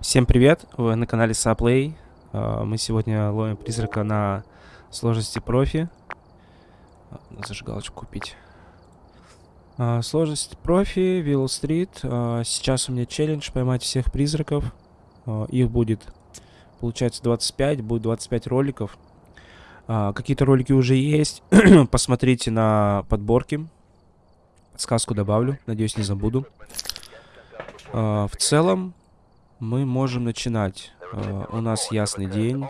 Всем привет, вы на канале Саплей. А, Мы сегодня ловим призрака на сложности профи. Надо Зажигалочку купить. А, Сложность профи, Вилл Стрит. Сейчас у меня челлендж поймать всех призраков. Их будет, получается, 25, будет 25 роликов. Какие-то ролики уже есть. Посмотрите на подборки. Сказку добавлю, надеюсь, не забуду. В целом, мы можем начинать. А, у нас ясный день.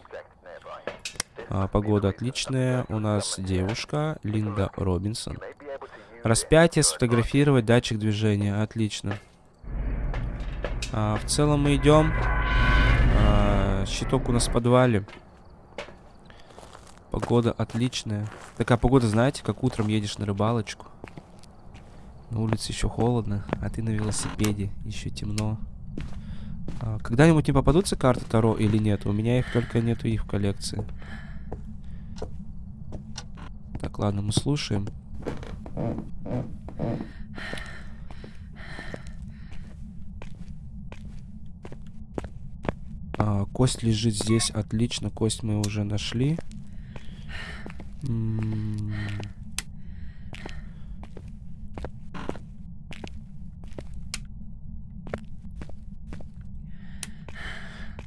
А, погода отличная. У нас девушка Линда Робинсон. Распятие, сфотографировать, датчик движения. Отлично. А, в целом мы идем. Щиток у нас в подвале. Погода отличная. Такая погода, знаете, как утром едешь на рыбалочку. На улице еще холодно, а ты на велосипеде, еще темно. А, Когда-нибудь не попадутся карты Таро или нет? У меня их только нету их в коллекции. Так, ладно, мы слушаем. А, кость лежит здесь, отлично. Кость мы уже нашли. М,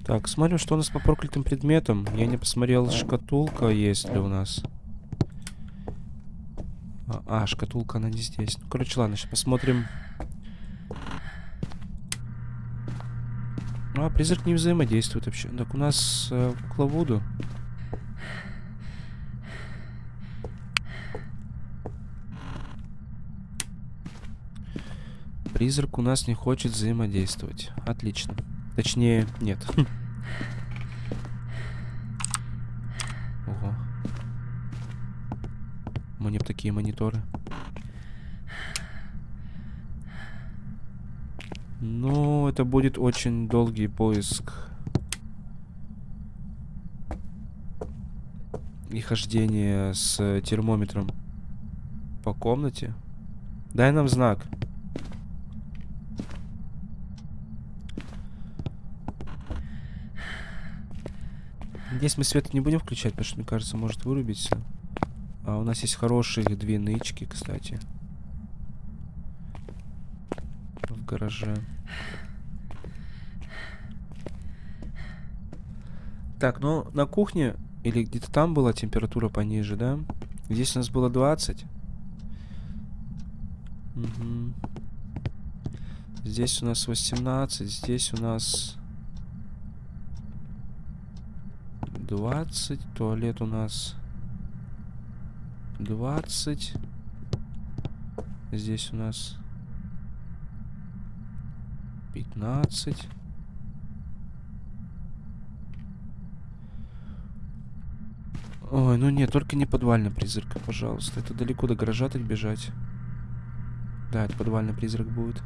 Так, смотрим, что у нас по проклятым предметам. Я не посмотрел, шкатулка есть ли у нас. А, а, шкатулка, она не здесь. Ну, короче, ладно, сейчас посмотрим. А, призрак не взаимодействует вообще. Так, у нас э, кукла Вуду. Призрак у нас не хочет взаимодействовать. Отлично. Точнее, нет. Ого. Мне б такие мониторы. Ну, это будет очень долгий поиск. И хождение с термометром по комнате. Дай нам знак. Здесь мы свет не будем включать, потому что, мне кажется, может вырубиться. А у нас есть хорошие две нычки, кстати. В гараже. Так, ну, на кухне, или где-то там была температура пониже, да? Здесь у нас было 20. Мгм. Здесь у нас 18, здесь у нас 20. Туалет у нас 20. Здесь у нас 15. Ой, ну нет, только не подвальный призрак, пожалуйста. Это далеко до гаража так бежать. Да, это подвальный призрак будет.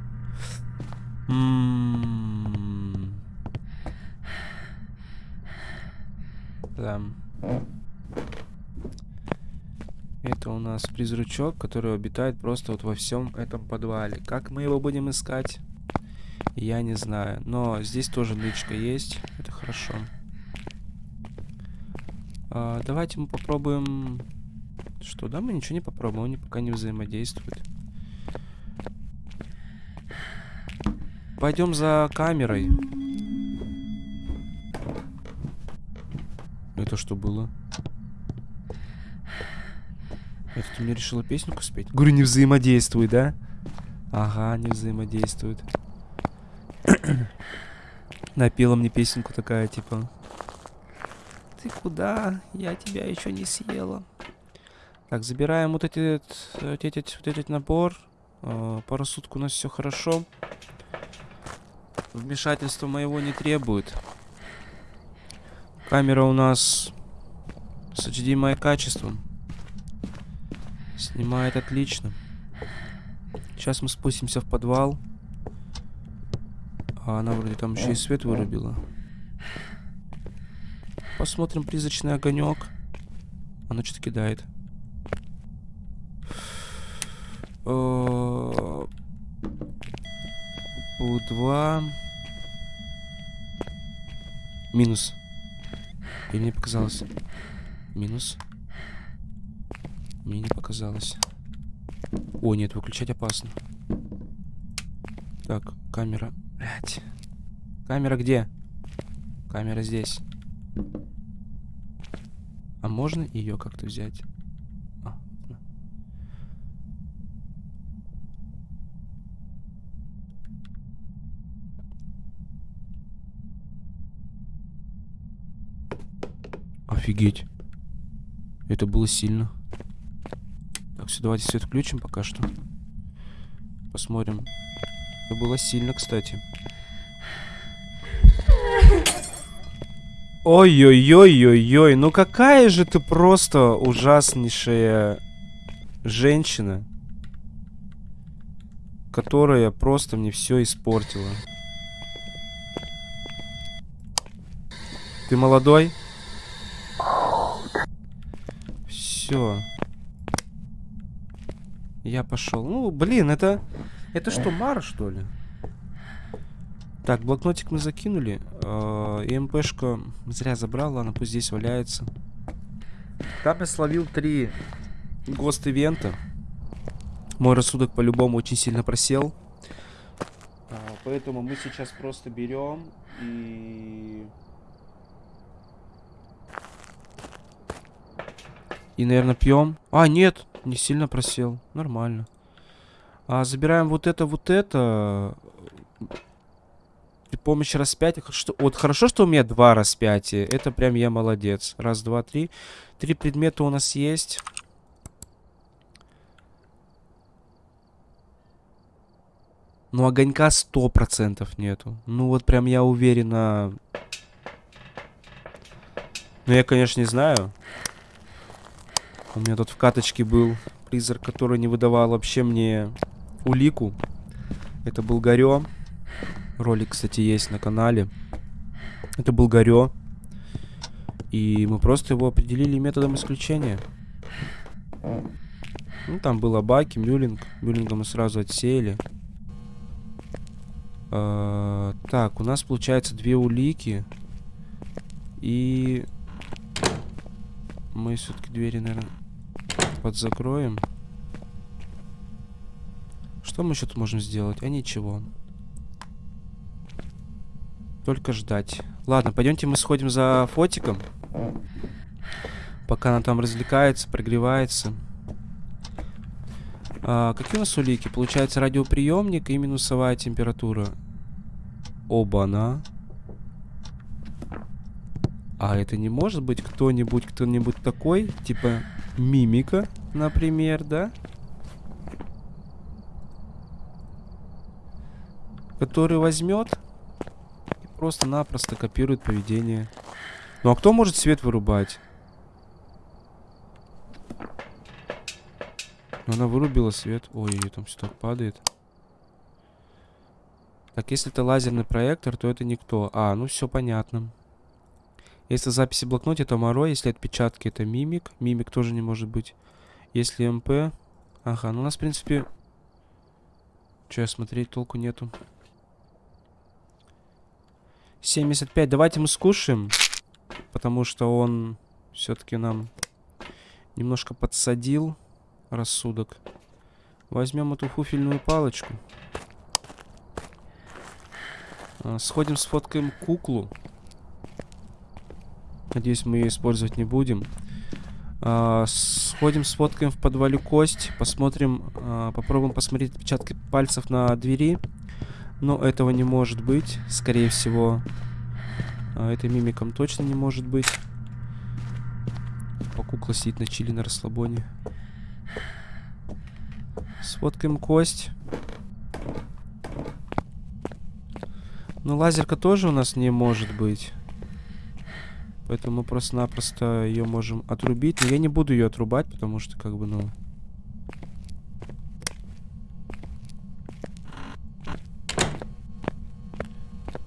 М. Да. Это у нас призрачок, который обитает просто вот во всем этом подвале. Как мы его будем искать? Я не знаю. Но здесь тоже нычка есть. Это хорошо. А, давайте мы попробуем... Что, да, мы ничего не попробуем. Они пока не взаимодействуют. Пойдем за камерой. Это что было? Это ты мне решила песенку спеть? Говорю, не взаимодействует, да? Ага, не взаимодействует. Напела мне песенку такая, типа... Ты куда? Я тебя еще не съела. Так, забираем вот этот, вот этот, вот этот набор. Э, по рассудку у нас все хорошо. Вмешательства моего не требует. Камера у нас с HDMI качеством. Снимает отлично. Сейчас мы спустимся в подвал. А она вроде там еще и свет вырубила. Посмотрим призрачный огонек. Она что-то кидает. У2. Минус. Или мне показалось? Минус. Мне не показалось. О, нет, выключать опасно. Так, камера. Блять. Камера где? Камера здесь. А можно ее как-то взять? Офигеть. Это было сильно. Так, все, давайте свет включим пока что. Посмотрим. Это было сильно, кстати. Ой-ой-ой-ой-ой, ну какая же ты просто ужаснейшая женщина, которая просто мне все испортила. Ты молодой? Все. Я пошел. Ну, блин, это... Это что, Мара, что ли? Так, блокнотик мы закинули. И МПшка зря забрал, ладно, пусть здесь валяется. Там я словил три гост-ивента. Мой рассудок по-любому очень сильно просел. А, поэтому мы сейчас просто берем и... И, наверное, пьем. А, нет, не сильно просел. Нормально. А, забираем вот это, вот это. При помощи распятия. Что, вот хорошо, что у меня два распятия. Это прям я молодец. Раз, два, три. Три предмета у нас есть. Ну, огонька сто процентов нету. Ну, вот прям я уверена... Ну, я, конечно, не знаю. У меня тут в каточке был призрак, который не выдавал вообще мне улику. Это был Горё. Ролик, кстати, есть на канале. Это был Горё. И мы просто его определили методом исключения. Ну, там было Баки, Мюллинг. Мюллинга мы сразу отсеяли. А, так, у нас получается две улики. И... Мы все-таки двери, наверное, подзакроем. Что мы еще тут можем сделать? А ничего. Только ждать. Ладно, пойдемте мы сходим за фотиком. Пока она там развлекается, прогревается. А, какие у нас улики? Получается радиоприемник и минусовая температура. Оба-на. А это не может быть кто-нибудь, кто-нибудь такой? Типа мимика, например, да? Который возьмет просто-напросто копирует поведение. Ну а кто может свет вырубать? Ну, она вырубила свет. Ой, там все так падает. Так, если это лазерный проектор, то это никто. А, ну все понятно. Если записи в блокноте, то Моро. Если отпечатки, это Мимик. Мимик тоже не может быть. Если МП... Ага, ну у нас, в принципе... Че, смотреть толку нету. 75. Давайте мы скушаем. Потому что он все-таки нам немножко подсадил рассудок. Возьмем эту фуфельную палочку. А, сходим, сфоткаем куклу. Надеюсь, мы ее использовать не будем. А, сходим, сфоткаем в подвале кость. Посмотрим, а, попробуем посмотреть отпечатки пальцев на двери. Но этого не может быть. Скорее всего, а, это мимиком точно не может быть. По кукла сидит на чили на расслабоне. Сфоткаем кость. Ну, лазерка тоже у нас не может быть. Поэтому мы просто-напросто ее можем отрубить. Но я не буду ее отрубать, потому что, как бы, ну...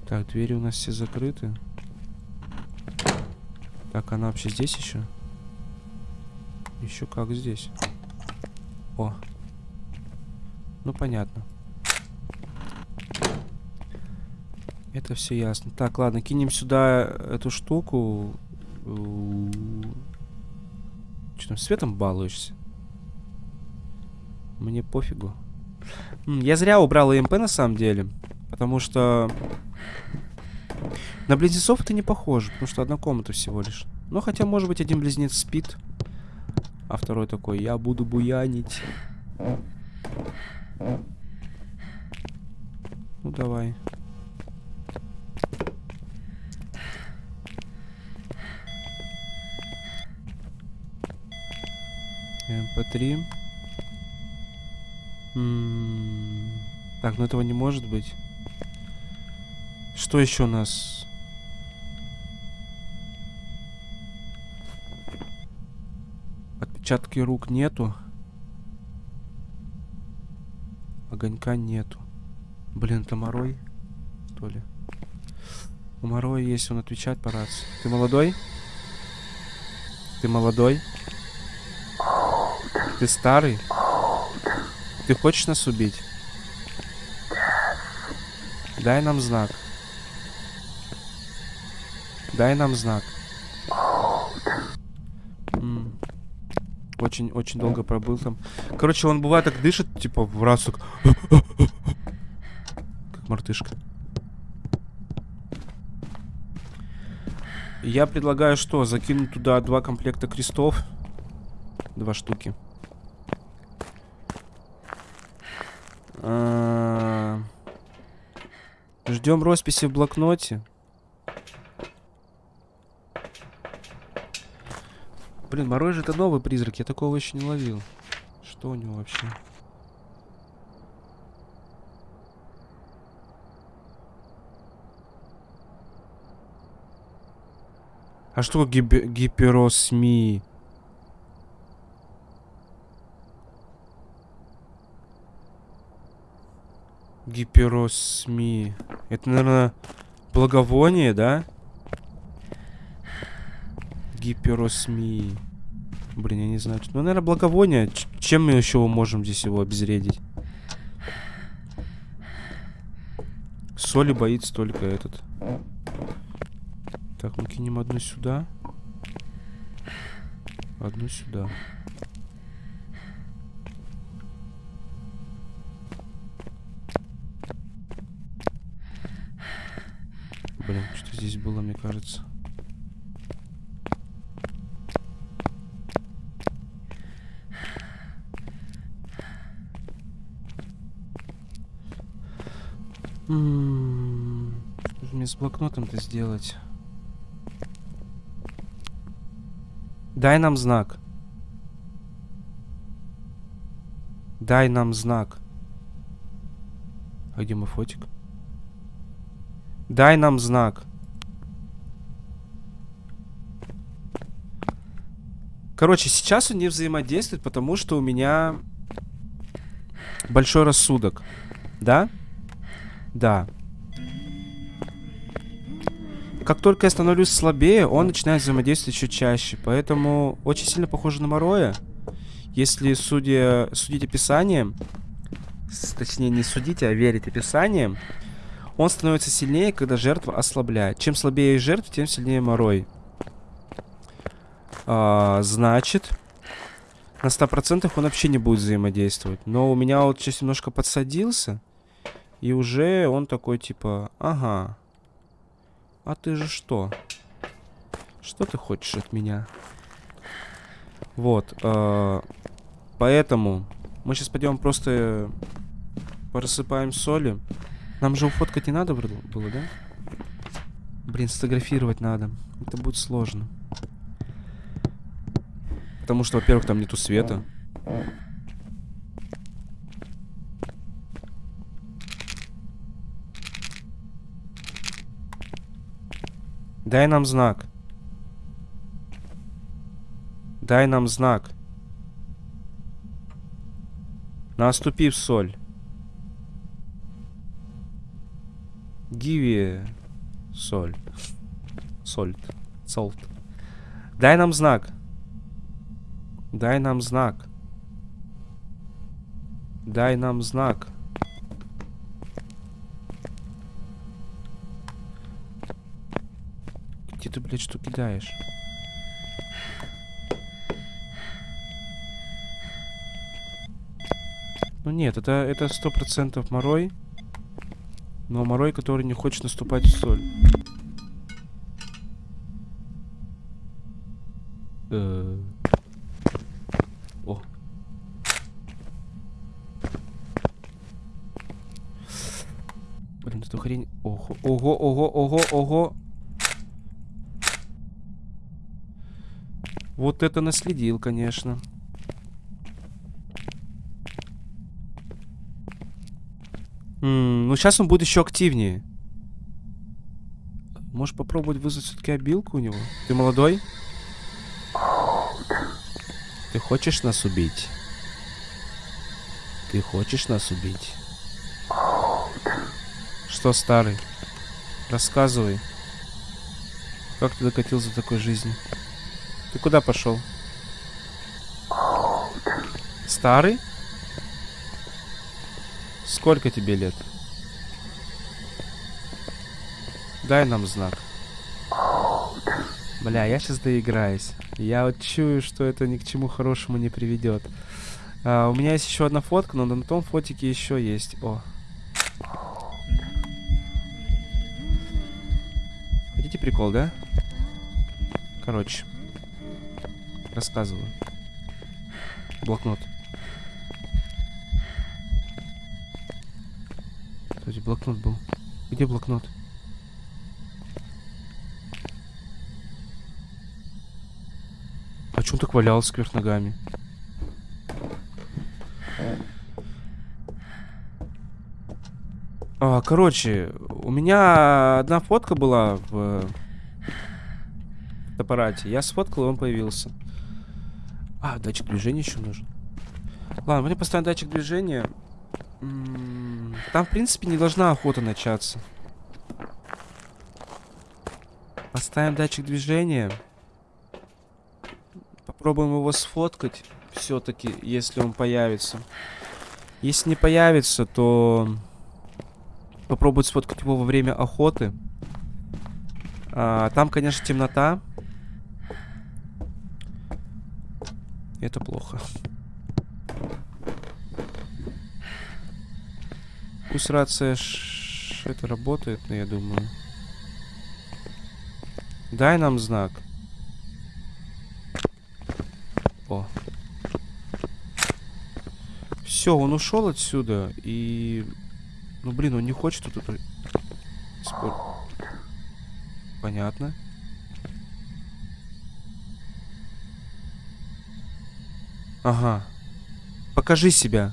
Так, двери у нас все закрыты. Так, она вообще здесь еще? Еще как здесь. О. Ну, понятно. Это все ясно. Так, ладно, кинем сюда эту штуку. Что там, светом балуешься? Мне пофигу. Я зря убрал ЭМП на самом деле. Потому что... На близнецов это не похоже, потому что одна комната всего лишь. Ну, хотя, может быть, один близнец спит, а второй такой, я буду буянить. Ну, давай. МП3. Так, ну этого не может быть. Что еще у нас? Отпечатки рук нету. Огонька нету. Блин, это Морой? Что ли? У Мороя есть, он отвечает по рации. Ты молодой? Ты молодой? Ты старый? Ты хочешь нас убить? Дай нам знак. Дай нам знак. Очень-очень долго пробыл там. Короче, он бывает так дышит, типа, в раз так... Как мартышка. Я предлагаю что? Закинуть туда два комплекта крестов. Два штуки. А, ждем росписи в блокноте. Блин, Морой же это новый призрак, я такого еще не ловил. Что у него вообще? А что гип гиперосми? Гиперосми. Это, наверное, благовоние, да? Гиперосми. Блин, я не знаю. Ну, наверное, благовоние. Ч чем мы еще можем здесь его обезвредить? Соли боится только этот. Так, мы кинем одну сюда. Одну сюда. Блин, что здесь было, мне кажется. Что же мне с блокнотом-то сделать? Дай нам знак. Дай нам знак. А где мой фотик? Дай нам знак. Короче, сейчас он не взаимодействует, потому что у меня большой рассудок. Да? Да. Как только я становлюсь слабее, он начинает взаимодействовать еще чаще. Поэтому очень сильно похоже на Мороя. Если судя, судить описанием, точнее не судите, а верить описаниям, он становится сильнее, когда жертва ослабляет. Чем слабее жертва, тем сильнее морой. А, значит, на 100% он вообще не будет взаимодействовать. Но у меня вот сейчас немножко подсадился. И уже он такой, типа, ага. А ты же что? Что ты хочешь от меня? Вот. Э, поэтому мы сейчас пойдем просто просыпаем соли. Нам же уфоткать не надо было, да? Блин, сфотографировать надо. Это будет сложно. Потому что, во-первых, там нету света. Дай нам знак. Дай нам знак. Наступив соль. Гиви соль. Сольт. Солт. Дай нам знак. Дай нам знак. Дай нам знак. Где ты, блядь, что кидаешь? Ну нет, это это сто процентов морой. Но морой, который не хочет наступать в соль. Э. О. Блин, эту хрень... Ого, ого, ого, ого, ого. Вот это наследил, конечно. Ну, сейчас он будет еще активнее. Можешь попробовать вызвать все-таки обилку у него? Ты молодой? Ты хочешь нас убить? Ты хочешь нас убить? Что, старый? Рассказывай. Как ты докатился до такой жизни? Ты куда пошел? Старый? Сколько тебе лет? Дай нам знак. Бля, я сейчас доиграюсь. Я вот чую, что это ни к чему хорошему не приведет. А, у меня есть еще одна фотка, но на том фотике еще есть. О. Хотите прикол, да? Короче. Рассказываю. Блокнот. Кстати, блокнот был. Где блокнот? А чё он так валялся кверх ногами? А, короче, у меня одна фотка была в аппарате. Я сфоткал, и он появился. А, датчик движения еще нужен. Ладно, мне поставим датчик движения. М, Там, в принципе, не должна охота начаться. Поставим датчик движения. Попробуем его сфоткать. Все-таки, если он появится. Если не появится, то попробовать сфоткать его во время охоты. А, там, конечно, темнота. Это плохо. Пусть рация ш- это работает, но я думаю. Дай нам знак. О. Все, он ушел отсюда и... Ну блин, он не хочет тут. Спор... Понятно. Ага. Покажи себя.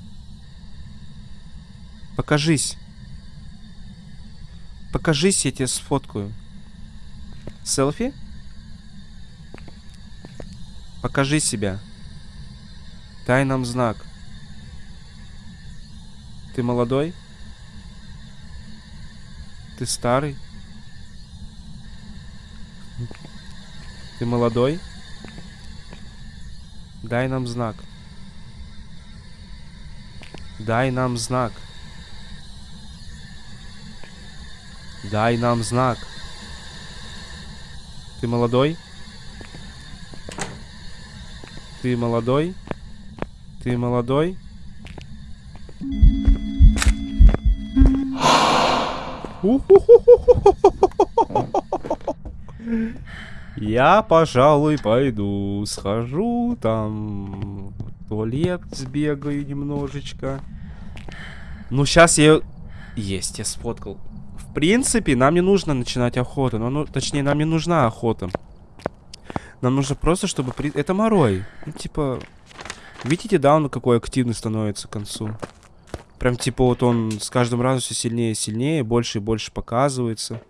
Покажись. Покажись, я тебя сфоткаю. Селфи? Покажи себя. Дай нам знак. Ты молодой? Ты старый? Ты молодой? Дай нам знак. Дай нам знак. Дай нам знак. Ты молодой? Ты молодой? Ты молодой? Я, пожалуй, пойду, схожу там туалет, сбегаю немножечко. Ну, сейчас я... Есть, я сфоткал. В принципе, нам не нужно начинать охоту. Ну, ну, точнее, нам не нужна охота. Нам нужно просто, чтобы... При... Это морой. Ну, типа... Видите, да, он какой активный становится к концу? Прям, типа, вот он с каждым разом все сильнее и сильнее, больше и больше показывается.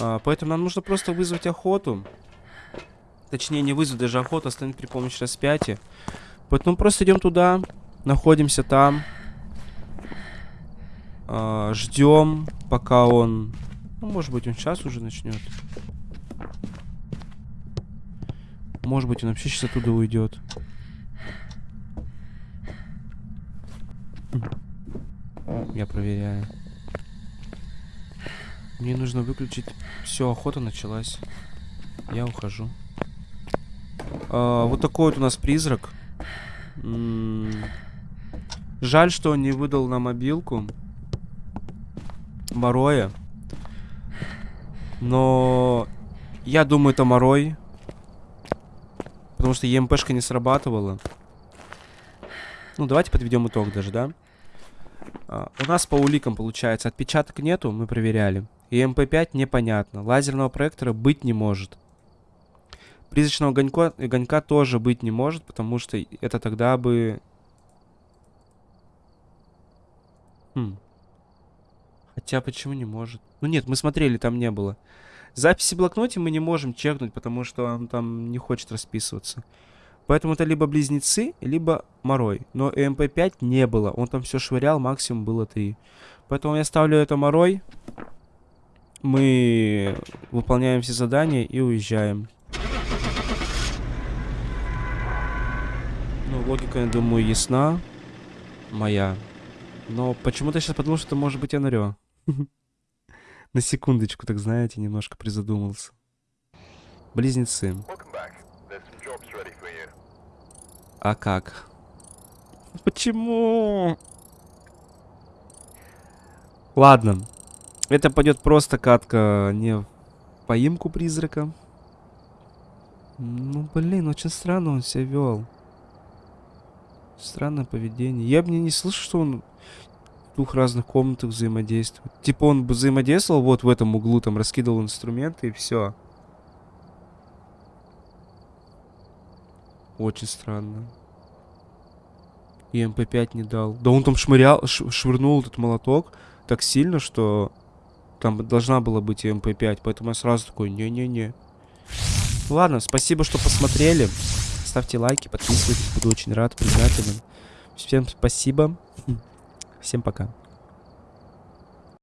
А, поэтому нам нужно просто вызвать охоту. Точнее, не вызвать даже охоту, а остановить при помощи распятия. Поэтому просто идем туда, находимся там. А, ждем, пока он... Ну, может быть, он сейчас уже начнет. Может быть, он вообще сейчас оттуда уйдет. Я проверяю. Мне нужно выключить. Все, охота началась. Я ухожу. А, вот такой вот у нас призрак. Жаль, что он не выдал на мобилку. Мороя. Но я думаю, это Морой. Потому что ЕМПшка не срабатывала. Ну, давайте подведем итог даже, да? А, у нас по уликам получается отпечаток нету, мы проверяли. ЭМП5 непонятно. Лазерного проектора быть не может. Призрачного огонька, огонька тоже быть не может, потому что это тогда бы... Хм. Хотя почему не может? Ну нет, мы смотрели, там не было. Записи в блокноте мы не можем чекнуть, потому что он там не хочет расписываться. Поэтому это либо близнецы, либо Морой. Но ЭМП5 не было. Он там все швырял, максимум было 3. Поэтому я ставлю это Морой. Мы выполняем все задания и уезжаем. Ну, логика, я думаю, ясна. Моя. Но почему-то сейчас подумал, что это может быть Энрио. На секундочку, так знаете, немножко призадумался. Близнецы. А как? Почему? Ладно. Это пойдет просто катка не в поимку призрака. Ну, блин, очень странно он себя вел. Странное поведение. Я бы не, слышал, что он двух разных комнатах взаимодействует. Типа он бы взаимодействовал вот в этом углу, там раскидывал инструменты и все. Очень странно. И ЭМП5 не дал. Да он там шмырял, швырнул этот молоток так сильно, что там должна была быть ЭМП5. Поэтому я сразу такой, не-не-не. Ладно, спасибо, что посмотрели. Ставьте лайки, подписывайтесь, буду очень рад, признателен. Всем спасибо. Всем пока.